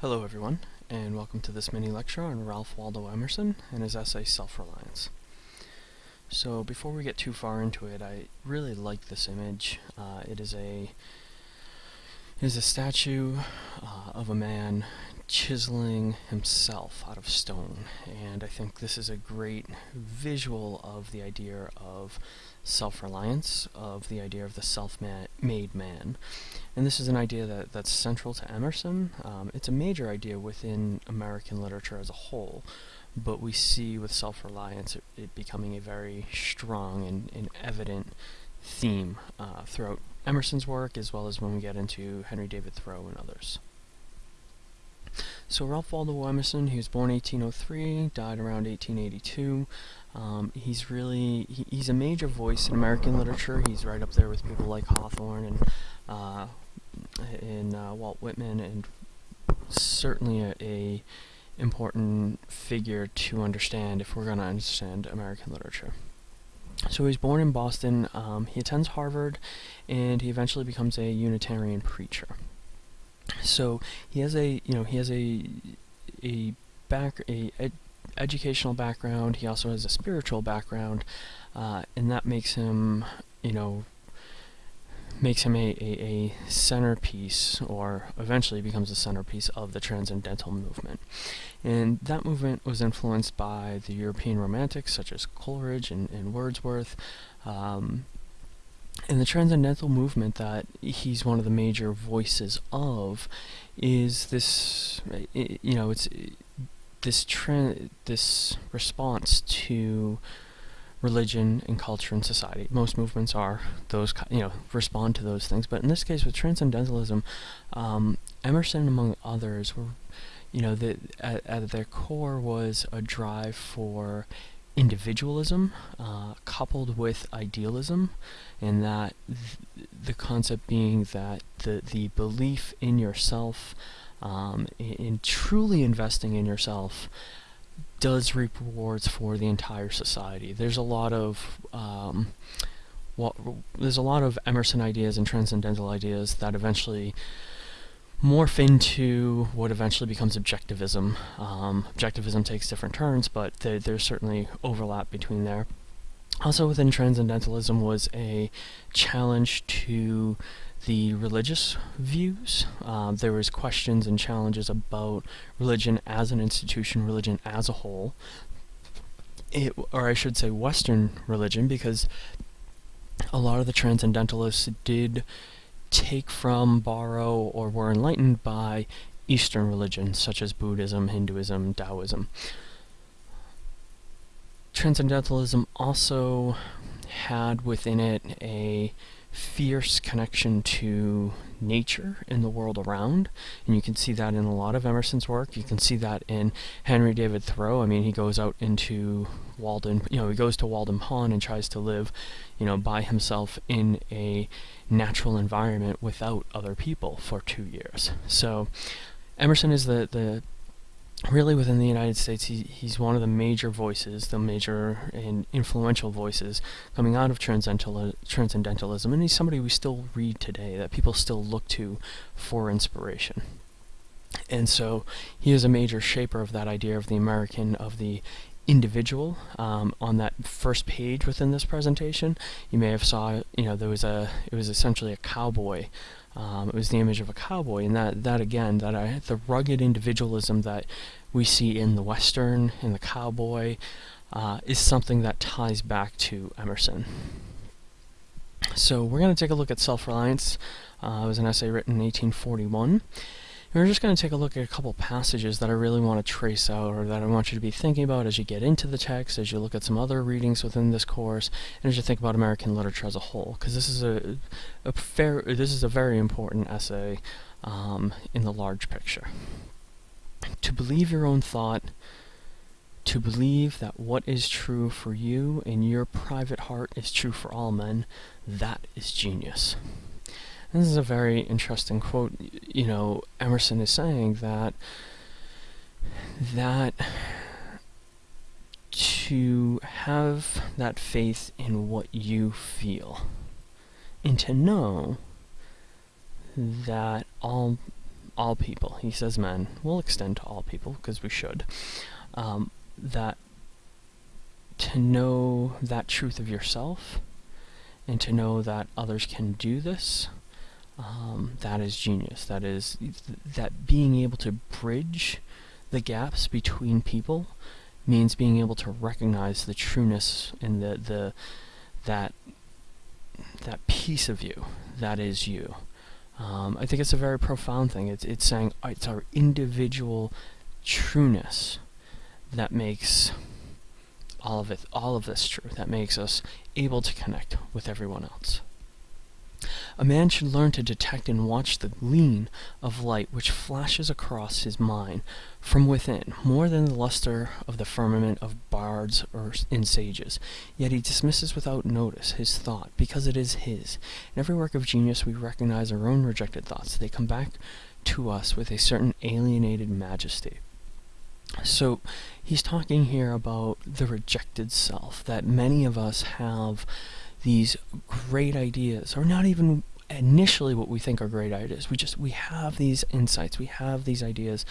Hello everyone, and welcome to this mini lecture on Ralph Waldo Emerson and his essay Self-Reliance. So before we get too far into it, I really like this image. Uh, it is a it is a statue uh, of a man chiseling himself out of stone, and I think this is a great visual of the idea of self-reliance, of the idea of the self-made man. And this is an idea that, that's central to Emerson. Um, it's a major idea within American literature as a whole, but we see with self-reliance it, it, becoming a very strong and, and evident theme uh, throughout Emerson's work as well as when we get into Henry David Thoreau and others. So Ralph Waldo Emerson, he was born 1803, died around 1882. Um, he's really, he, he's a major voice in American literature. He's right up there with people like Hawthorne and, uh, and uh, Walt Whitman and certainly a, a important figure to understand if we're going to understand American literature. So he was born in Boston, um, he attends Harvard, and he eventually becomes a Unitarian preacher. So he has a, you know, he has a, a back, a ed educational background, he also has a spiritual background, uh, and that makes him, you know, makes him a, a, a, centerpiece, or eventually becomes a centerpiece of the Transcendental movement. And that movement was influenced by the European Romantics, such as Coleridge and, and Wordsworth, um, and the Transcendental movement that he's one of the major voices of is this, you know, it's this trend, this response to religion and culture and society. Most movements are those, you know, respond to those things. But in this case, with transcendentalism, um, Emerson, among others, were, you know, the, at, at their core was a drive for individualism uh, coupled with idealism, and that th the concept being that the the belief in yourself, um, in, in truly investing in yourself, does reap rewards for the entire society. There's a lot of um, well, there's a lot of Emerson ideas and transcendental ideas that eventually morph into what eventually becomes objectivism. Um, objectivism takes different turns, but th there's certainly overlap between there. Also within Transcendentalism was a challenge to the religious views. Uh, there was questions and challenges about religion as an institution, religion as a whole, it, or I should say Western religion, because a lot of the Transcendentalists did take from, borrow, or were enlightened by Eastern religions such as Buddhism, Hinduism, Taoism. Transcendentalism also had within it a fierce connection to nature and the world around, and you can see that in a lot of Emerson's work. You can see that in Henry David Thoreau. I mean, he goes out into Walden, you know, he goes to Walden Pond and tries to live, you know, by himself in a natural environment without other people for two years. So Emerson is the, the really within the United States, he, he's one of the major voices, the major and influential voices coming out of transcendental, transcendentalism, and he's somebody we still read today, that people still look to for inspiration. And so he is a major shaper of that idea of the American, of the individual. Um, on that first page within this presentation, you may have saw, you know, there was a, it was essentially a cowboy um, it was the image of a cowboy, and that, that again, that I, the rugged individualism that we see in the Western, in the cowboy, uh, is something that ties back to Emerson. So we're going to take a look at self-reliance. Uh, it was an essay written in 1841. And we're just going to take a look at a couple passages that I really want to trace out or that I want you to be thinking about as you get into the text, as you look at some other readings within this course, and as you think about American literature as a whole, because this is a, a fair, this is a very important essay um, in the large picture. To believe your own thought, to believe that what is true for you in your private heart is true for all men, that is genius. This is a very interesting quote. You know, Emerson is saying that that to have that faith in what you feel and to know that all all people, he says men, we'll extend to all people because we should, um, that to know that truth of yourself and to know that others can do this, um, that is genius. That is that being able to bridge the gaps between people means being able to recognize the trueness and the the that that piece of you that is you. Um, I think it's a very profound thing. It's it's saying it's our individual trueness that makes all of it, all of this true. That makes us able to connect with everyone else. A man should learn to detect and watch the gleam of light which flashes across his mind from within, more than the luster of the firmament of bards or in sages. Yet he dismisses without notice his thought, because it is his. In every work of genius we recognize our own rejected thoughts. They come back to us with a certain alienated majesty. So he's talking here about the rejected self, that many of us have these great ideas, or not even initially what we think are great ideas. We just we have these insights, we have these ideas,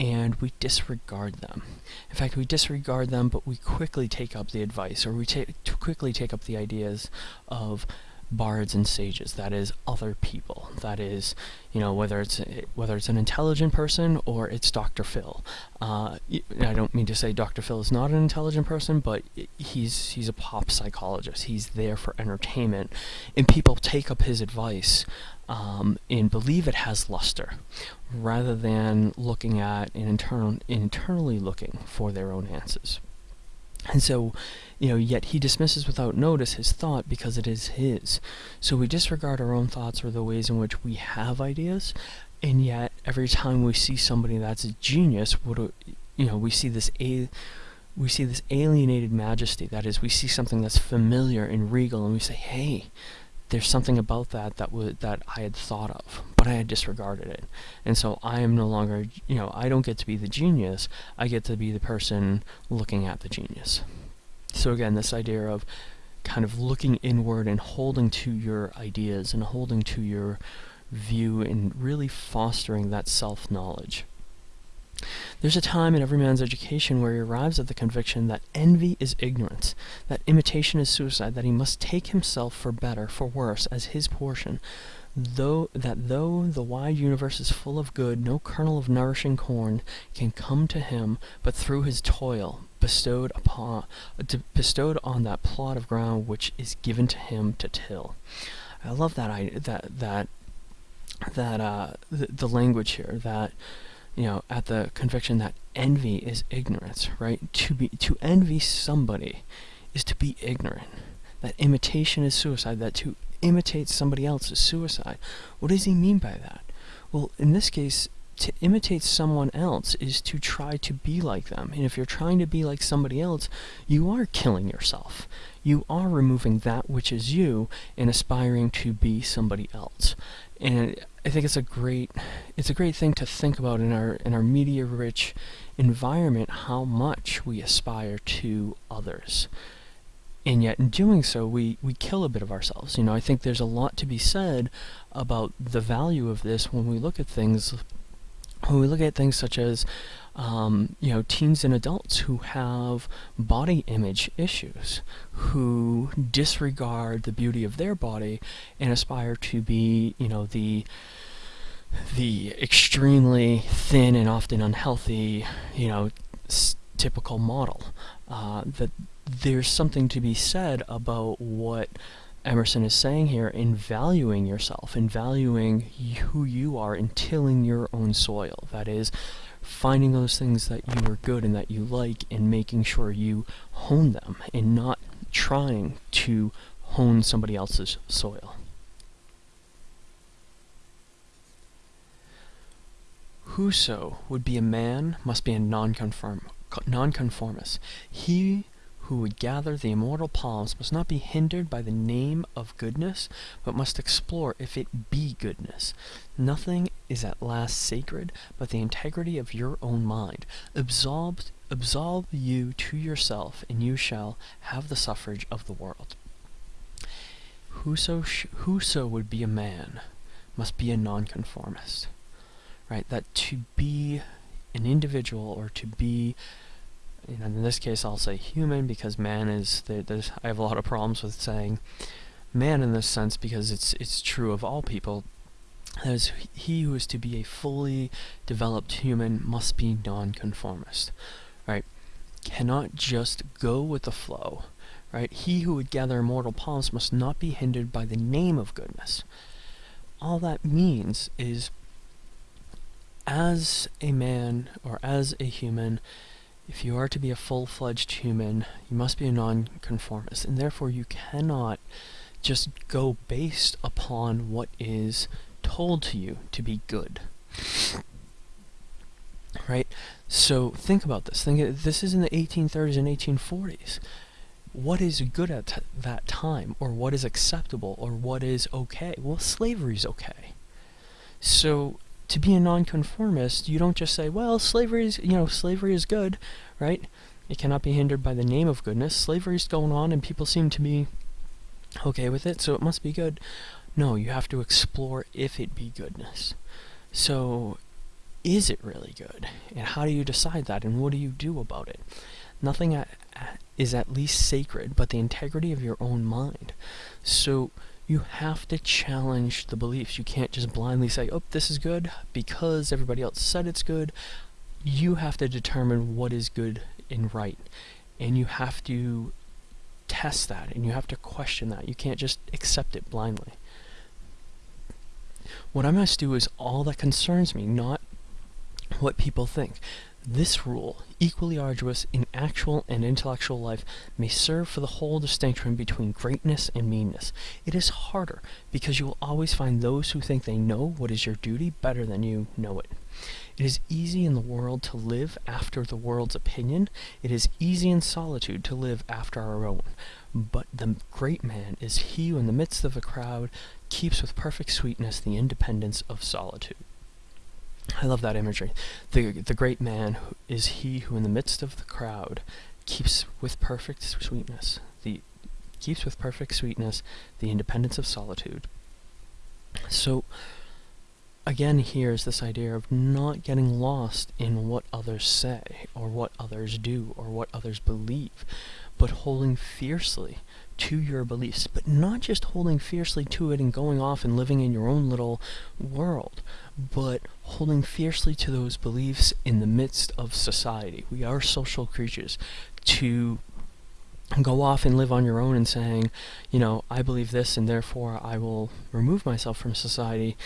and we disregard them. In fact, we disregard them, but we quickly take up the advice, or we take quickly take up the ideas of bards and sages that is other people that is you know whether it's whether it's an intelligent person or it's Dr. Phil uh, I don't mean to say Dr. Phil is not an intelligent person but he's he's a pop psychologist he's there for entertainment and people take up his advice um, and believe it has luster rather than looking at and internal internally looking for their own answers and so, you know, yet he dismisses without notice his thought because it is his. So we disregard our own thoughts or the ways in which we have ideas, and yet every time we see somebody that's a genius, what you know, we see this a we see this alienated majesty. That is, we see something that's familiar and regal, and we say, "Hey, there's something about that that would that I had thought of, but I had disregarded it. And so I am no longer, you know, I don't get to be the genius. I get to be the person looking at the genius. So again, this idea of kind of looking inward and holding to your ideas and holding to your view and really fostering that self-knowledge. There's a time in every man's education where he arrives at the conviction that envy is ignorance, that imitation is suicide, that he must take himself for better, for worse, as his portion, though that though the wide universe is full of good, no kernel of nourishing corn can come to him but through his toil, bestowed upon bestowed on that plot of ground which is given to him to till. I love that I that that that uh the, the language here that you know, at the conviction that envy is ignorance, right? To be to envy somebody is to be ignorant. That imitation is suicide. That to imitate somebody else is suicide. What does he mean by that? Well, in this case, to imitate someone else is to try to be like them. And if you're trying to be like somebody else, you are killing yourself. You are removing that which is you and aspiring to be somebody else. And I think it's a great it's a great thing to think about in our in our media rich environment how much we aspire to others. And yet in doing so we, we kill a bit of ourselves. You know, I think there's a lot to be said about the value of this when we look at things when we look at things such as um, you know teens and adults who have body image issues who disregard the beauty of their body and aspire to be you know the the extremely thin and often unhealthy you know typical model. Uh, that there's something to be said about what Emerson is saying here in valuing yourself, in valuing who you are, in tilling your own soil. That is, finding those things that you are good and that you like and making sure you hone them and not trying to hone somebody else's soil. Whoso would be a man must be a nonconform nonconformist. He who would gather the immortal palms must not be hindered by the name of goodness, but must explore if it be goodness. Nothing is at last sacred but the integrity of your own mind. Absolve, absolve you to yourself, and you shall have the suffrage of the world. Whoso, whoso would be a man must be a nonconformist. right? That to be an individual or to be in this case I'll say human because man is there's I have a lot of problems with saying man in this sense because it's it's true of all people. As he who is to be a fully developed human must be nonconformist right? Cannot just go with the flow right? He who would gather immortal palms must not be hindered by the name of goodness. All that means is as a man or as a human if you are to be a full-fledged human, you must be a nonconformist, and therefore you cannot just go based upon what is told to you to be good. Right? So think about this. Think this is in the 1830s and 1840s. What is good at that time, or what is acceptable, or what is okay? Well, slavery is okay. So to be a nonconformist, you don't just say, well, slavery is, you know, slavery is good, right? It cannot be hindered by the name of goodness. Slavery is going on and people seem to be okay with it, so it must be good. No, you have to explore if it be goodness. So, is it really good? And how do you decide that? And what do you do about it? Nothing at, at, is at least sacred but the integrity of your own mind. So, you have to challenge the beliefs. You can't just blindly say, oh, this is good because everybody else said it's good. You have to determine what is good and right. And you have to test that and you have to question that. You can't just accept it blindly. What I must do is all that concerns me, not what people think. This rule, equally arduous in actual and intellectual life, may serve for the whole distinction between greatness and meanness. It is harder, because you will always find those who think they know what is your duty better than you know it. It is easy in the world to live after the world's opinion. It is easy in solitude to live after our own. But the great man is he who in the midst of a crowd keeps with perfect sweetness the independence of solitude. I love that imagery. The, the great man is he who in the midst of the crowd keeps with perfect sweetness the keeps with perfect sweetness the independence of solitude. So again here is this idea of not getting lost in what others say or what others do or what others believe, but holding fiercely to your beliefs, but not just holding fiercely to it and going off and living in your own little world, but holding fiercely to those beliefs in the midst of society. We are social creatures. To go off and live on your own and saying, you know, I believe this and therefore I will remove myself from society,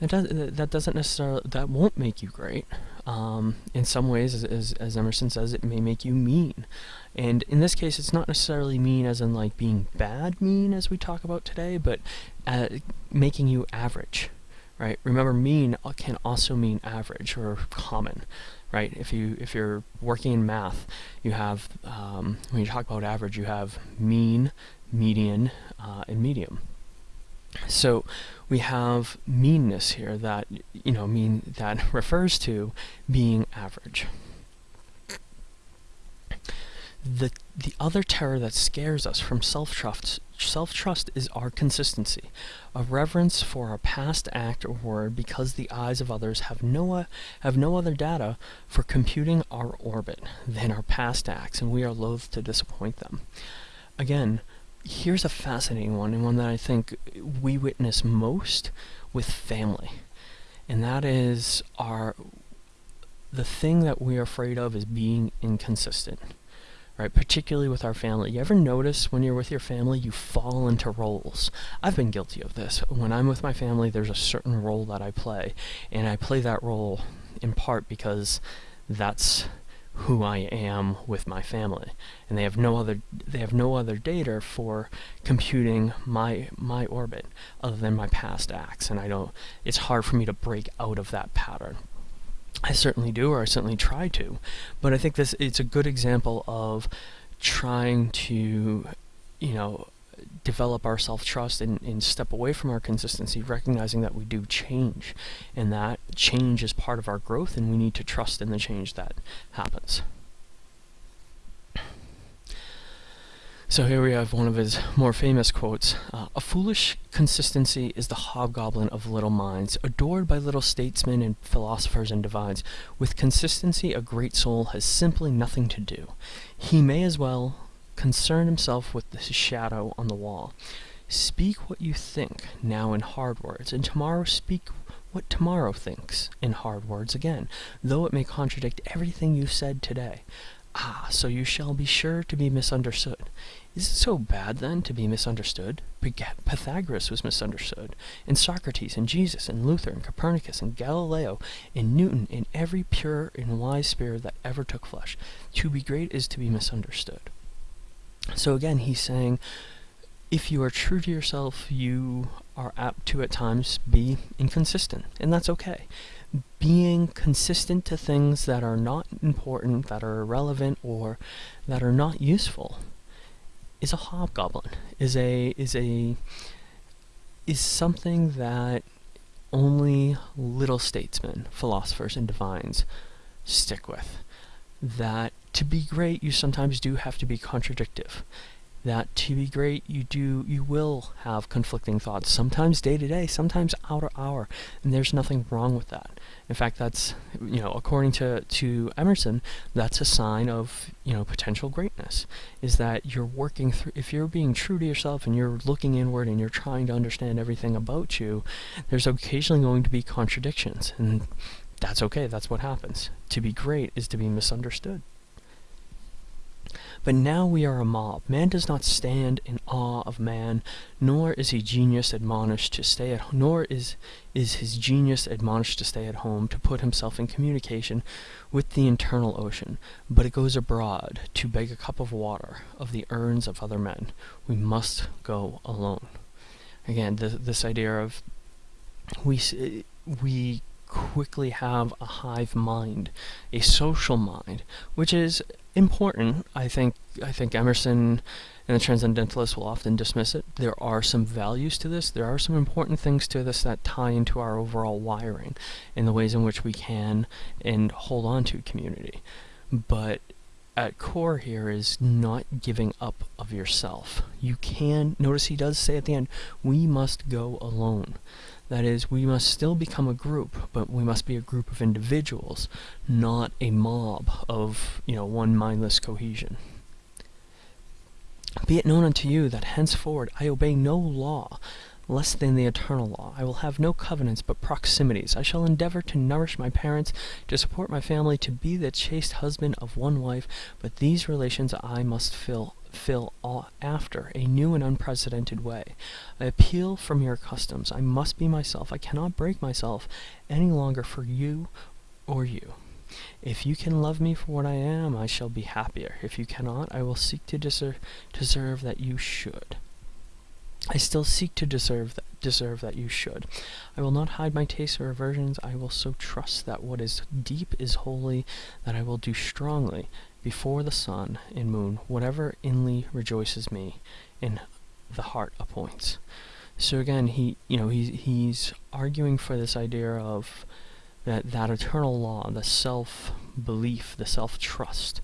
that, does, that doesn't necessarily, that won't make you great. Um, in some ways, as, as Emerson says, it may make you mean. And in this case, it's not necessarily mean as in like being bad mean as we talk about today, but uh, making you average, right? Remember, mean can also mean average or common, right? If you if you're working in math, you have um, when you talk about average, you have mean, median, uh, and medium. So we have meanness here that you know mean that refers to being average. The the other terror that scares us from self-trust self-trust is our consistency, a reverence for our past act or word because the eyes of others have no have no other data for computing our orbit than our past acts, and we are loath to disappoint them. Again, here's a fascinating one, and one that I think we witness most with family. And that is our the thing that we're afraid of is being inconsistent. Right, particularly with our family. You ever notice when you're with your family, you fall into roles? I've been guilty of this. When I'm with my family, there's a certain role that I play, and I play that role in part because that's who I am with my family. And they have no other they have no other data for computing my my orbit other than my past acts. And I don't it's hard for me to break out of that pattern. I certainly do or I certainly try to. But I think this it's a good example of trying to you know develop our self-trust and, and step away from our consistency, recognizing that we do change, and that change is part of our growth, and we need to trust in the change that happens. So here we have one of his more famous quotes. Uh, a foolish consistency is the hobgoblin of little minds, adored by little statesmen and philosophers and divines. With consistency a great soul has simply nothing to do. He may as well concern himself with the shadow on the wall. Speak what you think now in hard words, and tomorrow speak what tomorrow thinks in hard words again, though it may contradict everything you said today. Ah, so you shall be sure to be misunderstood. Is it so bad, then, to be misunderstood? Pythagoras was misunderstood, and Socrates, and Jesus, and Luther, and Copernicus, and Galileo, and Newton, and every pure and wise spirit that ever took flesh. To be great is to be misunderstood. So again, he's saying, if you are true to yourself, you are apt to at times be inconsistent, and that's okay being consistent to things that are not important, that are irrelevant, or that are not useful is a hobgoblin, is a is a is something that only little statesmen, philosophers, and divines stick with. That to be great, you sometimes do have to be contradictive. That to be great you do you will have conflicting thoughts sometimes day to day sometimes hour to hour and there's nothing wrong with that. In fact that's you know according to to emerson that's a sign of you know potential greatness is that you're working through if you're being true to yourself and you're looking inward and you're trying to understand everything about you there's occasionally going to be contradictions and that's okay that's what happens. To be great is to be misunderstood but now we are a mob. Man does not stand in awe of man, nor is he genius admonished to stay at nor is is his genius admonished to stay at home to put himself in communication with the internal ocean, but it goes abroad to beg a cup of water of the urns of other men. We must go alone. Again, this, this idea of we we quickly have a hive mind, a social mind, which is important. I think I think Emerson and the Transcendentalists will often dismiss it. There are some values to this. There are some important things to this that tie into our overall wiring in the ways in which we can and hold on to community. But at core here is not giving up of yourself. You can, notice he does say at the end, we must go alone. That is, we must still become a group, but we must be a group of individuals, not a mob of, you know, one mindless cohesion. Be it known unto you that henceforward I obey no law less than the eternal law. I will have no covenants but proximities. I shall endeavor to nourish my parents, to support my family, to be the chaste husband of one wife, but these relations I must fill fill after a new and unprecedented way. I appeal from your customs. I must be myself. I cannot break myself any longer for you or you. If you can love me for what I am, I shall be happier. If you cannot, I will seek to deserve, deserve that you should. I still seek to deserve that, deserve that you should. I will not hide my tastes or aversions. I will so trust that what is deep is holy, that I will do strongly, before the sun and moon, whatever inly rejoices me, and the heart appoints. So again, he, you know, he's he's arguing for this idea of that that eternal law, the self belief, the self trust,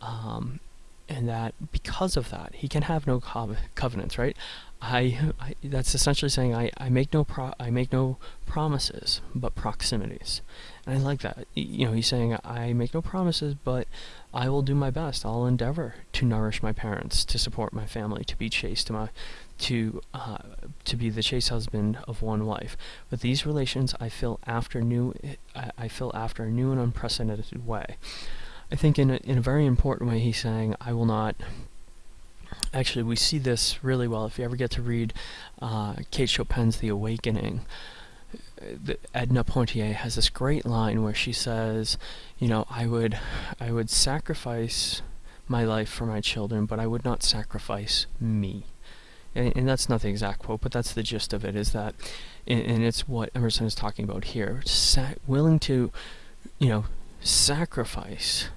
um, and that because of that, he can have no co covenants, right? I, I, that's essentially saying I, I make no pro I make no promises but proximities. And I like that. You know he's saying I make no promises but I will do my best. I'll endeavor to nourish my parents to support my family to be chaste to my to uh, to be the chaste husband of one wife. But these relations I feel after new I, I feel after a new and unprecedented way. I think in a, in a very important way he's saying I will not Actually, we see this really well if you ever get to read uh, Kate Chopin's The Awakening. The, Edna Pontellier has this great line where she says, you know, I would, I would sacrifice my life for my children, but I would not sacrifice me. And, and that's not the exact quote, but that's the gist of it, is that, and, and it's what Emerson is talking about here, willing to, you know, sacrifice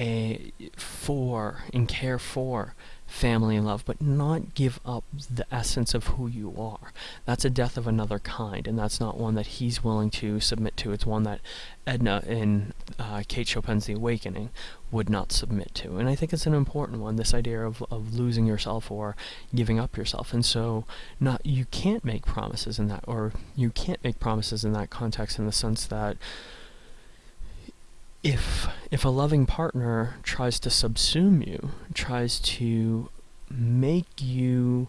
a, for and care for family and love, but not give up the essence of who you are. That's a death of another kind, and that's not one that he's willing to submit to. It's one that Edna in uh, Kate Chopin's The Awakening would not submit to. And I think it's an important one, this idea of, of losing yourself or giving up yourself. And so not you can't make promises in that or you can't make promises in that context in the sense that if if a loving partner tries to subsume you, tries to make you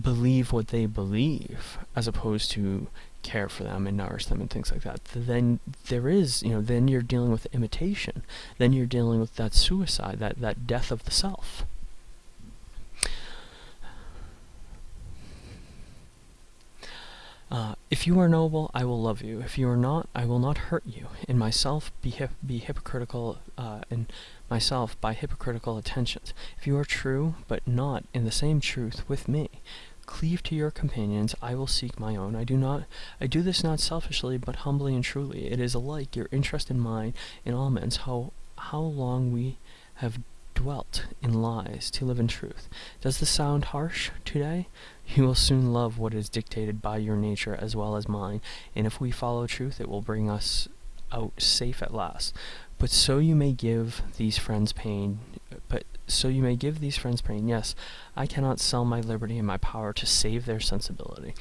believe what they believe as opposed to care for them and nourish them and things like that then there is you know then you're dealing with imitation. Then you're dealing with that suicide that that death of the self Uh, if you are noble, I will love you. If you are not, I will not hurt you. In myself, be, hip be hypocritical, uh, in myself, by hypocritical attentions. If you are true, but not in the same truth with me, cleave to your companions. I will seek my own. I do not. I do this not selfishly, but humbly and truly. It is alike your interest and mine in all men's. How how long we have dwelt in lies to live in truth. Does this sound harsh today? You will soon love what is dictated by your nature as well as mine, and if we follow truth, it will bring us out safe at last. But so you may give these friends pain, but so you may give these friends pain. Yes, I cannot sell my liberty and my power to save their sensibility.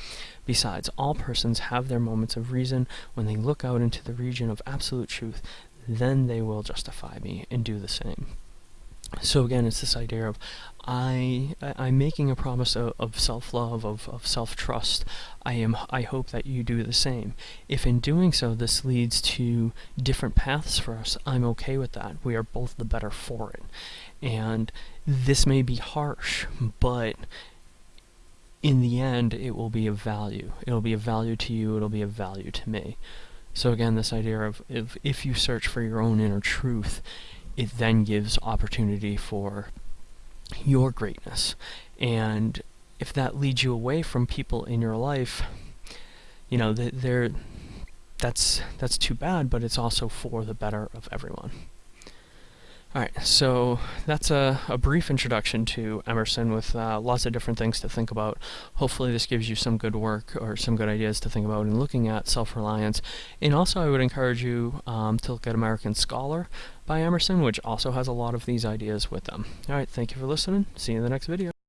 Besides, all persons have their moments of reason when they look out into the region of absolute truth, then they will justify me and do the same. So again, it's this idea of I, I am making a promise of, of self-love, of, of self-trust. I am I hope that you do the same. If in doing so this leads to different paths for us, I'm okay with that. We are both the better for it. And this may be harsh, but in the end, it will be of value. It'll be of value to you, it'll be of value to me. So again, this idea of if, if you search for your own inner truth, it then gives opportunity for your greatness. And if that leads you away from people in your life, you know, they're, that's, that's too bad, but it's also for the better of everyone. Alright, so that's a, a, brief introduction to Emerson with uh, lots of different things to think about. Hopefully this gives you some good work or some good ideas to think about in looking at self-reliance. And also I would encourage you um, to look at American Scholar by Emerson, which also has a lot of these ideas with them. Alright, thank you for listening. See you in the next video.